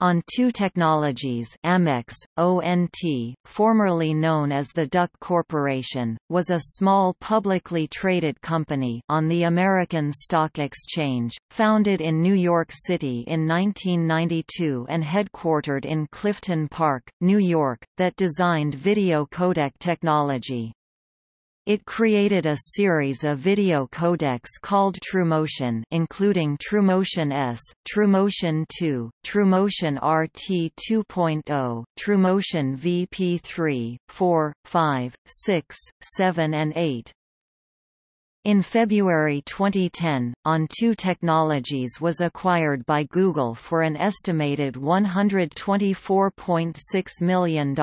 On2 Technologies Amex, ONT, formerly known as the Duck Corporation, was a small publicly traded company on the American Stock Exchange, founded in New York City in 1992 and headquartered in Clifton Park, New York, that designed video codec technology. It created a series of video codecs called TrueMotion including TrueMotion S, TrueMotion 2, TrueMotion RT 2.0, TrueMotion VP3, 4, 5, 6, 7 and 8. In February 2010, On2 Technologies was acquired by Google for an estimated $124.6 million.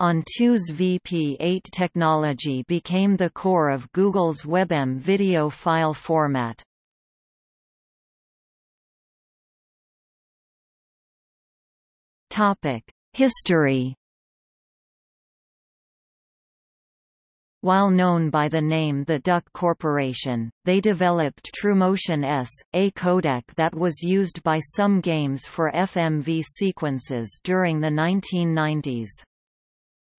On2's VP8 technology became the core of Google's WebM video file format. History While known by the name the Duck Corporation, they developed TrueMotion S, a codec that was used by some games for FMV sequences during the 1990s.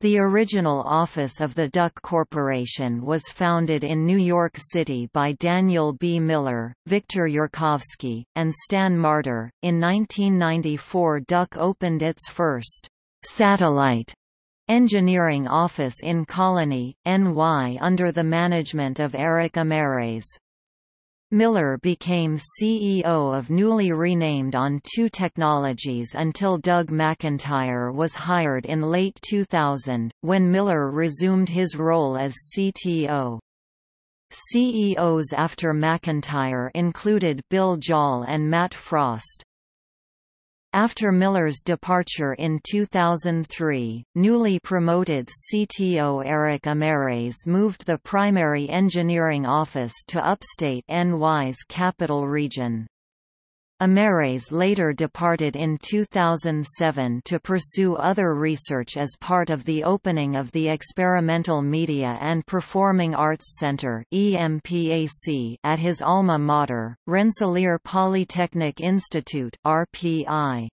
The original office of the Duck Corporation was founded in New York City by Daniel B. Miller, Victor Yurkovsky, and Stan Marder. In 1994, Duck opened its first satellite engineering office in Colonie, NY under the management of Eric Ameres. Miller became CEO of newly renamed On2 Technologies until Doug McIntyre was hired in late 2000, when Miller resumed his role as CTO. CEOs after McIntyre included Bill Joll and Matt Frost. After Miller's departure in 2003, newly promoted CTO Eric Ameres moved the primary engineering office to upstate NY's capital region. Ameres later departed in 2007 to pursue other research as part of the opening of the Experimental Media and Performing Arts Center at his alma mater, Rensselaer Polytechnic Institute RPI.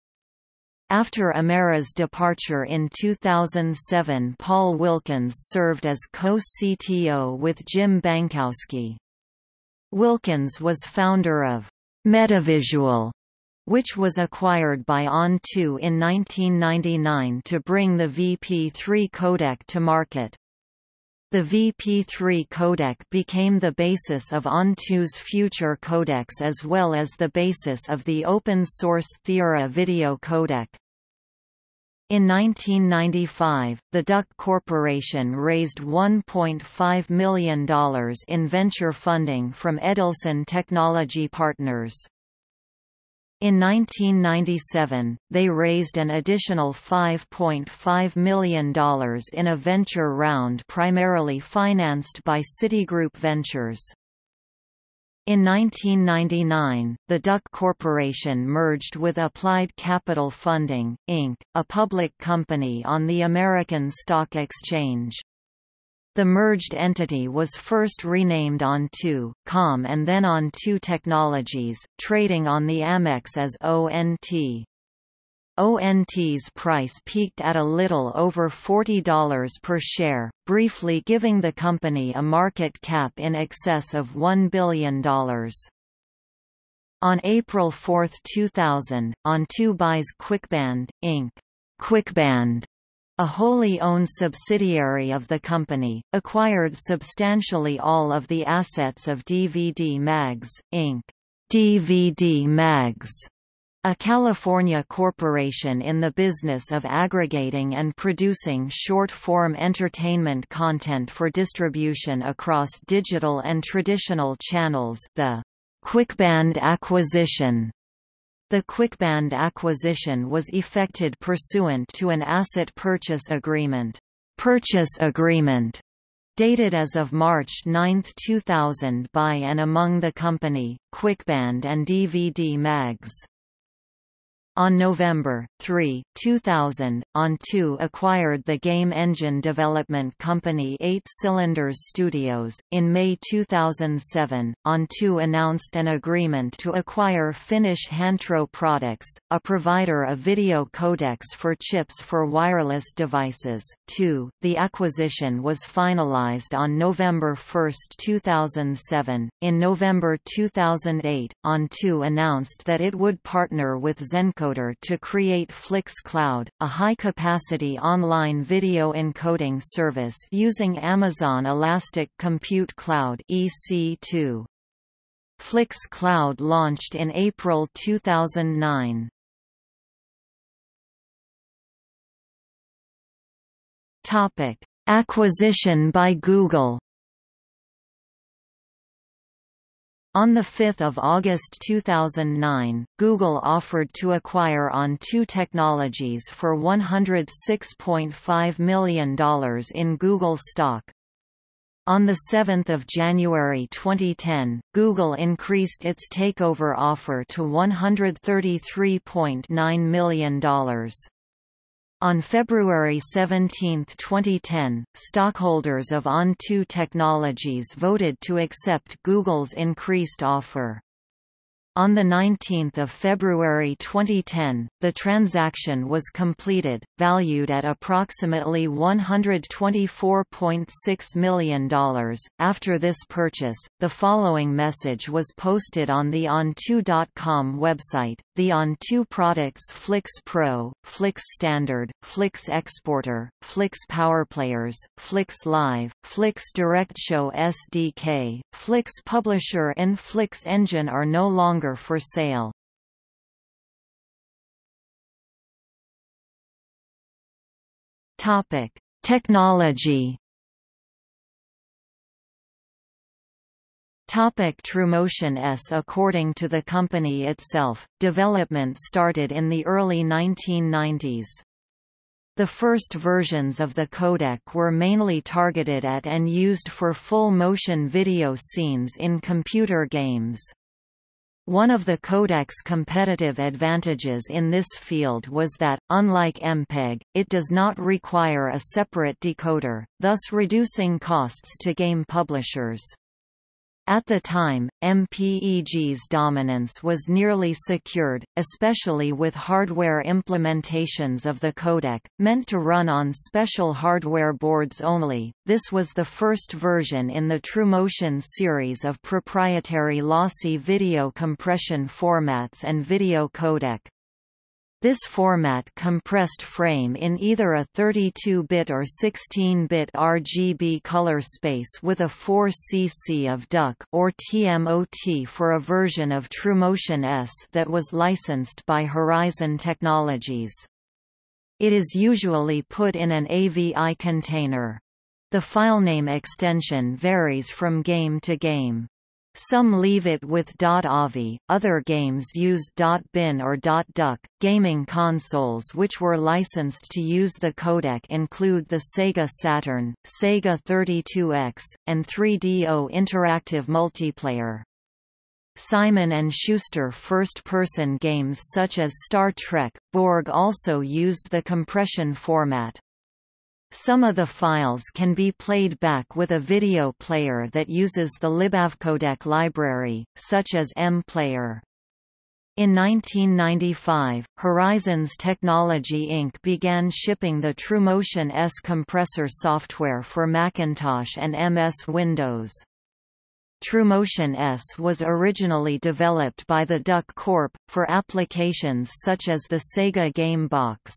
After Ameres' departure in 2007 Paul Wilkins served as co-CTO with Jim Bankowski. Wilkins was founder of Metavisual, which was acquired by On2 in 1999 to bring the VP3 codec to market. The VP3 codec became the basis of On2's future codecs as well as the basis of the open-source Theora video codec. In 1995, the Duck Corporation raised $1.5 million in venture funding from Edelson Technology Partners. In 1997, they raised an additional $5.5 million in a venture round primarily financed by Citigroup Ventures. In 1999, the Duck Corporation merged with Applied Capital Funding, Inc., a public company on the American Stock Exchange. The merged entity was first renamed On2, Com and then On2 Technologies, trading on the Amex as ONT. ONT's price peaked at a little over $40 per share, briefly giving the company a market cap in excess of $1 billion. On April 4, 2000, On2 buys QuickBand, Inc. QuickBand a wholly owned subsidiary of the company, acquired substantially all of the assets of DVD Mags, Inc. DVD Mags a California corporation in the business of aggregating and producing short-form entertainment content for distribution across digital and traditional channels the QuickBand acquisition the QuickBand acquisition was effected pursuant to an asset purchase agreement. Purchase agreement dated as of March 9, 2000 by and among the company, QuickBand and DVD Mags. On November 3, 2000, On2 acquired the game engine development company 8 Cylinders Studios. In May 2007, On2 announced an agreement to acquire Finnish Hantro Products, a provider of video codecs for chips for wireless devices. 2. The acquisition was finalized on November 1, 2007. In November 2008, On2 announced that it would partner with Zenco encoder to create FlixCloud, a high-capacity online video encoding service using Amazon Elastic Compute Cloud EC2. FlixCloud launched in April 2009. Topic: Acquisition by Google. On 5 August 2009, Google offered to acquire On2 Technologies for $106.5 million in Google stock. On 7 January 2010, Google increased its takeover offer to $133.9 million. On February 17, 2010, stockholders of On2 Technologies voted to accept Google's increased offer. On 19 February 2010, the transaction was completed, valued at approximately $124.6 million. After this purchase, the following message was posted on the On2.com website. The On2 products Flix Pro, Flix Standard, Flix Exporter, Flix PowerPlayers, Flix Live, Flix DirectShow SDK, Flix Publisher and Flix Engine are no longer longer for sale. Topic: Technology. Topic TrueMotion S According to the company itself, development started in the early 1990s. The first versions of the codec were mainly targeted at and used for full-motion video scenes in computer games. One of the codec's competitive advantages in this field was that, unlike MPEG, it does not require a separate decoder, thus reducing costs to game publishers. At the time, MPEG's dominance was nearly secured, especially with hardware implementations of the codec, meant to run on special hardware boards only. This was the first version in the TrueMotion series of proprietary lossy video compression formats and video codec. This format compressed frame in either a 32-bit or 16-bit RGB color space with a 4 cc of DUC or TMOT for a version of TrueMotion S that was licensed by Horizon Technologies. It is usually put in an AVI container. The filename extension varies from game to game. Some leave it with .avi, other games use .bin or .duck. Gaming consoles which were licensed to use the codec include the Sega Saturn, Sega 32X, and 3DO Interactive Multiplayer. Simon & Schuster first-person games such as Star Trek, Borg also used the compression format. Some of the files can be played back with a video player that uses the libavcodec library, such as MPlayer. In 1995, Horizons Technology Inc. began shipping the TrueMotion S compressor software for Macintosh and MS Windows. TrueMotion S was originally developed by the Duck Corp. for applications such as the Sega Game Box.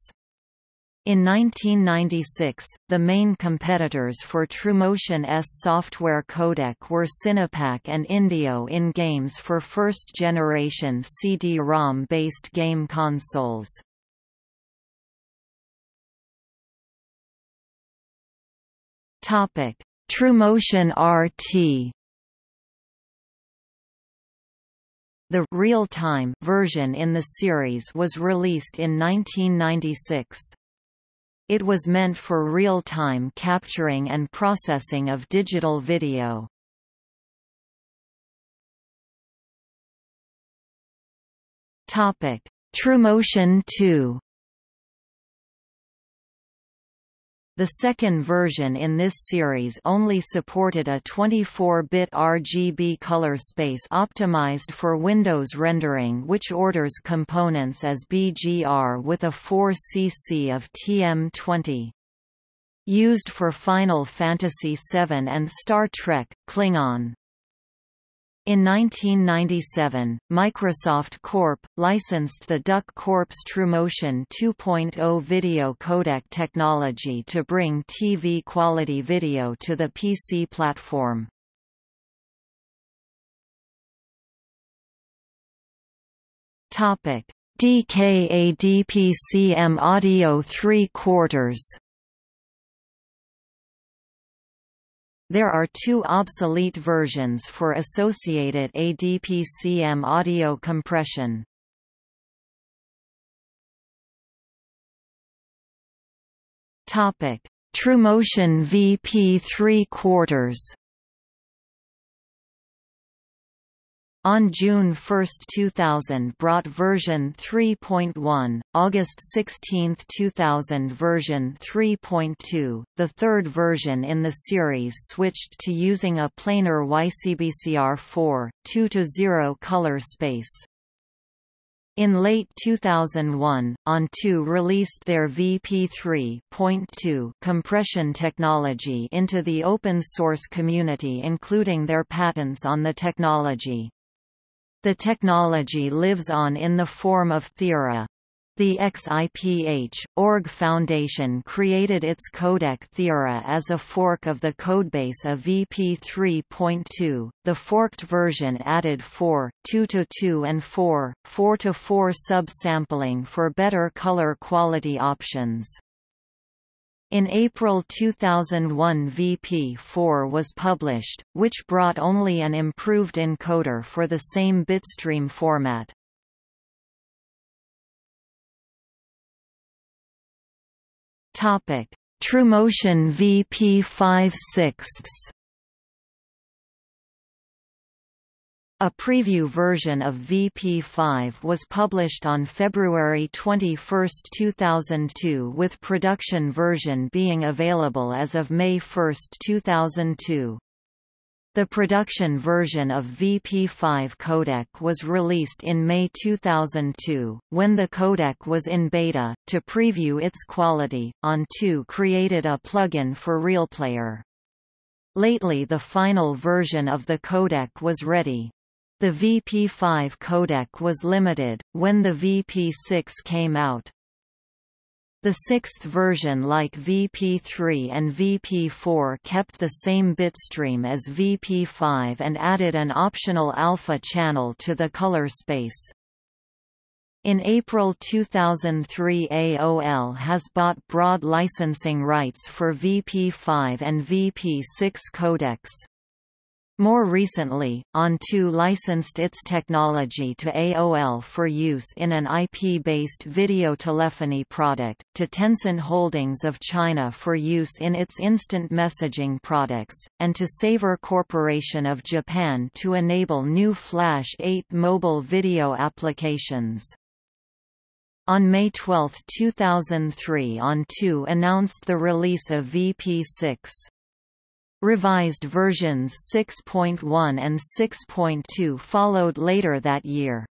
In 1996, the main competitors for TrueMotion S software codec were Cinepak and Indeo in games for first-generation CD-ROM-based game consoles. TrueMotion RT The real-time version in the series was released in 1996. It was meant for real-time capturing and processing of digital video. TrueMotion 2 The second version in this series only supported a 24-bit RGB color space optimized for Windows rendering which orders components as BGR with a 4cc of TM20. Used for Final Fantasy VII and Star Trek, Klingon. In 1997, Microsoft Corp. licensed the Duck Corp's TrueMotion 2.0 video codec technology to bring TV-quality video to the PC platform. DKA-DPCM Audio 3 quarters There are two obsolete versions for associated ADPCM audio compression. Topic: TrueMotion VP 3 quarters. On June 1, 2000 brought version 3.1, August 16, 2000 version 3.2. The third version in the series switched to using a planar YCBCR4, 2-0 color space. In late 2001, ON2 released their VP3.2 compression technology into the open source community including their patents on the technology. The technology lives on in the form of Theora. The XIPH, org Foundation created its codec Theora as a fork of the codebase of VP 3.2. The forked version added 4, 2 to 2 and 4, 4 to 4 subsampling for better color quality options. In April 2001 VP4 was published, which brought only an improved encoder for the same bitstream format. TrueMotion VP5 6 A preview version of VP5 was published on February 21, 2002 with production version being available as of May 1, 2002. The production version of VP5 codec was released in May 2002, when the codec was in beta. To preview its quality, ON2 created a plugin for RealPlayer. Lately the final version of the codec was ready. The VP5 codec was limited, when the VP6 came out. The sixth version like VP3 and VP4 kept the same bitstream as VP5 and added an optional alpha channel to the color space. In April 2003 AOL has bought broad licensing rights for VP5 and VP6 codecs. More recently, ON2 licensed its technology to AOL for use in an IP-based video telephony product, to Tencent Holdings of China for use in its instant messaging products, and to Saver Corporation of Japan to enable new Flash 8 mobile video applications. On May 12, 2003 ON2 announced the release of VP6. Revised versions 6.1 and 6.2 followed later that year.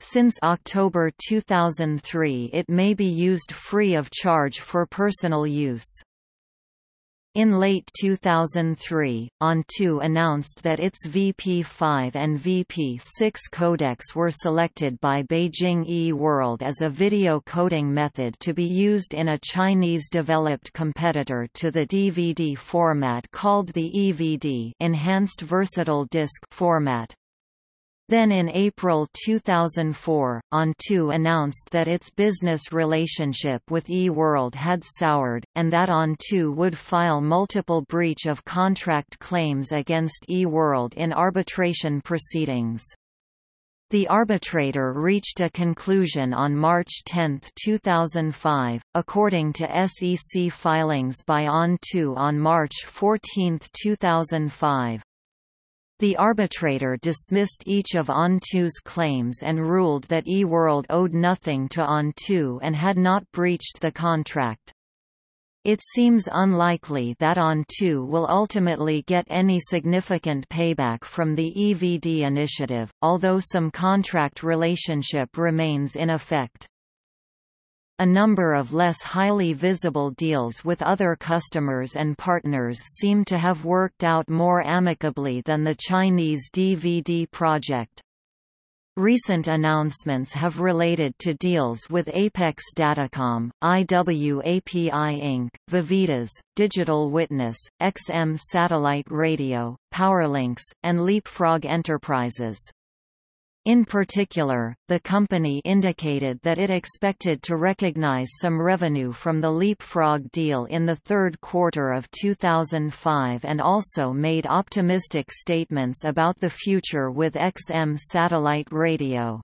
Since October 2003 it may be used free of charge for personal use. In late 2003, ON2 announced that its VP5 and VP6 codecs were selected by Beijing E-World as a video coding method to be used in a Chinese-developed competitor to the DVD format called the EVD Enhanced Versatile Disc format. Then in April 2004, ON2 announced that its business relationship with eWorld had soured, and that ON2 would file multiple breach of contract claims against eWorld in arbitration proceedings. The arbitrator reached a conclusion on March 10, 2005, according to SEC filings by ON2 on March 14, 2005. The arbitrator dismissed each of ON2's claims and ruled that eWorld owed nothing to ON2 and had not breached the contract. It seems unlikely that ON2 will ultimately get any significant payback from the EVD initiative, although some contract relationship remains in effect. A number of less highly visible deals with other customers and partners seem to have worked out more amicably than the Chinese DVD project. Recent announcements have related to deals with Apex Datacom, IWAPI Inc., Vivitas, Digital Witness, XM Satellite Radio, Powerlinks, and Leapfrog Enterprises. In particular, the company indicated that it expected to recognize some revenue from the Leapfrog deal in the third quarter of 2005 and also made optimistic statements about the future with XM satellite radio.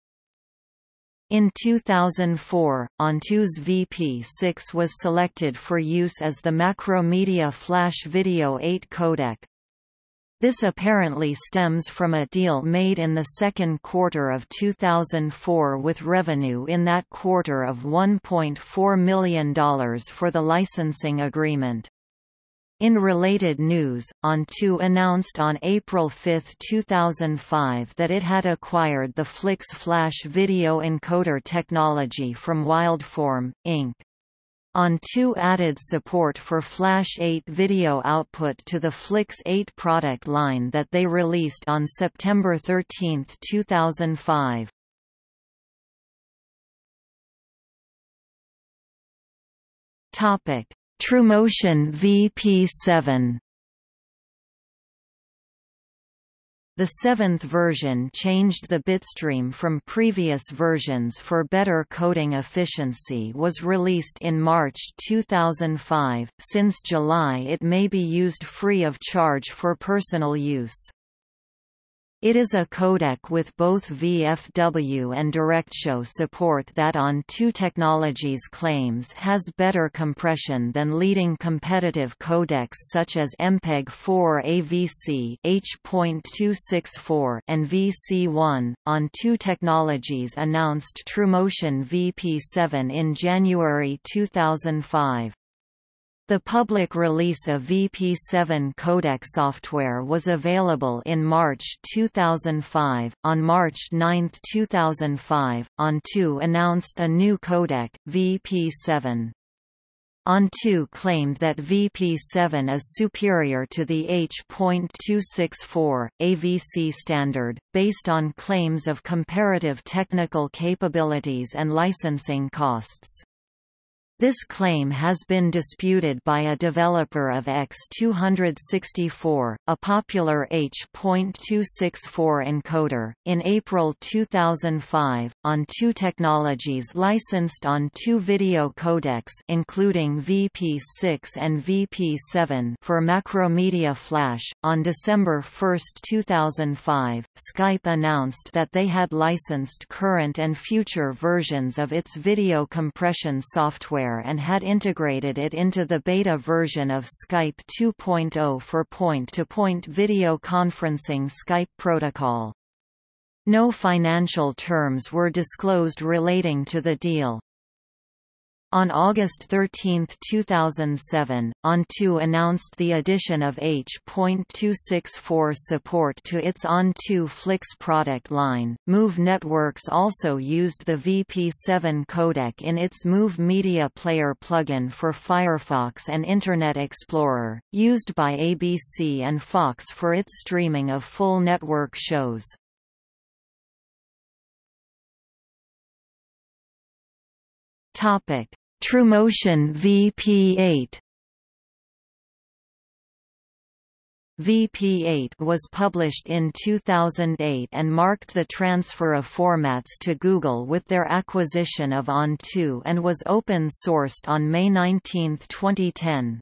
In 2004, ON2's VP6 was selected for use as the Macromedia Flash Video 8 codec, this apparently stems from a deal made in the second quarter of 2004 with revenue in that quarter of $1.4 million for the licensing agreement. In related news, ON2 announced on April 5, 2005 that it had acquired the Flix Flash video encoder technology from Wildform, Inc. ON2 added support for Flash 8 video output to the Flix 8 product line that they released on September 13, 2005. TrueMotion VP7 The seventh version changed the bitstream from previous versions for better coding efficiency was released in March 2005, since July it may be used free of charge for personal use. It is a codec with both VFW and DirectShow support that ON2 Technologies claims has better compression than leading competitive codecs such as MPEG-4 AVC H.264 and VC1. ON2 Technologies announced TrueMotion VP7 in January 2005. The public release of VP7 codec software was available in March 2005. On March 9, 2005, ON2 announced a new codec, VP7. ON2 claimed that VP7 is superior to the H.264, AVC standard, based on claims of comparative technical capabilities and licensing costs. This claim has been disputed by a developer of X264, a popular H.264 encoder. In April 2005, ON2 Technologies licensed ON2 video codecs including VP6 and VP7 for Macromedia Flash. On December 1, 2005, Skype announced that they had licensed current and future versions of its video compression and had integrated it into the beta version of Skype 2.0 for point-to-point -point video conferencing Skype protocol. No financial terms were disclosed relating to the deal. On August 13, 2007, ON2 announced the addition of H.264 support to its ON2 Flix product line. Move Networks also used the VP7 codec in its Move Media Player plugin for Firefox and Internet Explorer, used by ABC and Fox for its streaming of full network shows. Topic TrueMotion VP8 VP8 was published in 2008 and marked the transfer of formats to Google with their acquisition of ON2 and was open-sourced on May 19, 2010.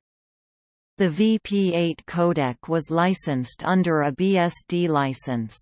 The VP8 codec was licensed under a BSD license.